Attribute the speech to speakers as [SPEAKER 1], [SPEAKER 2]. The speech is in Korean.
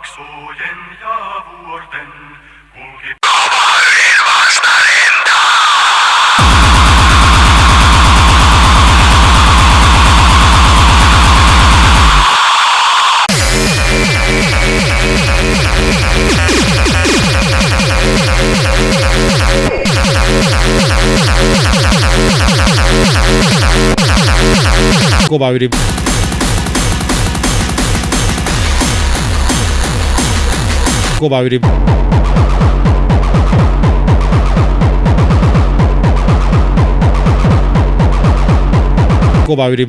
[SPEAKER 1] Jaksojen ja vuorten kulki
[SPEAKER 2] kova Kova yli. Kova yli.